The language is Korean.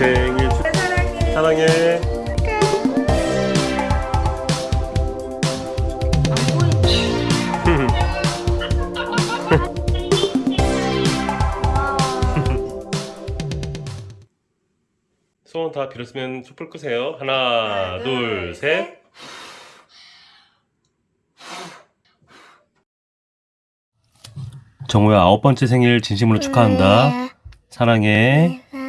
생일 축 사랑해. 사랑해. 소원 다 빌었으면 촛불 끄세요. 하나, 하나 둘, 정우야 아홉 번째 생일 진심으로 축하한다. 네. 사랑해. 네.